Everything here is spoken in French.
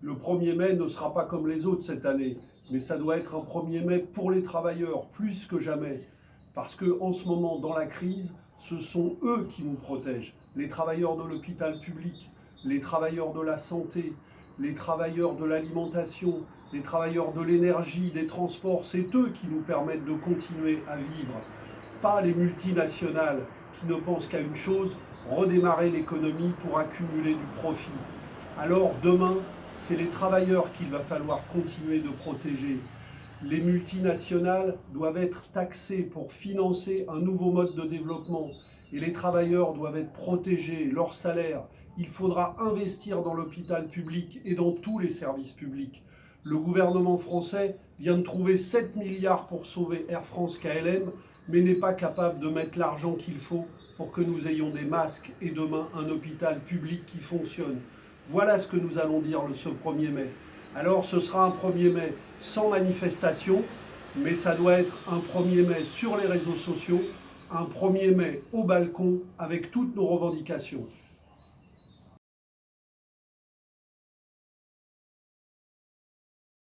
Le 1er mai ne sera pas comme les autres cette année, mais ça doit être un 1er mai pour les travailleurs, plus que jamais. Parce qu'en ce moment, dans la crise, ce sont eux qui nous protègent. Les travailleurs de l'hôpital public, les travailleurs de la santé, les travailleurs de l'alimentation, les travailleurs de l'énergie, des transports, c'est eux qui nous permettent de continuer à vivre. Pas les multinationales qui ne pensent qu'à une chose, redémarrer l'économie pour accumuler du profit. Alors demain, c'est les travailleurs qu'il va falloir continuer de protéger. Les multinationales doivent être taxées pour financer un nouveau mode de développement et les travailleurs doivent être protégés, leur salaire. Il faudra investir dans l'hôpital public et dans tous les services publics. Le gouvernement français vient de trouver 7 milliards pour sauver Air France KLM, mais n'est pas capable de mettre l'argent qu'il faut pour que nous ayons des masques et demain un hôpital public qui fonctionne. Voilà ce que nous allons dire le ce 1er mai. Alors ce sera un 1er mai sans manifestation, mais ça doit être un 1er mai sur les réseaux sociaux, un 1er mai au balcon avec toutes nos revendications.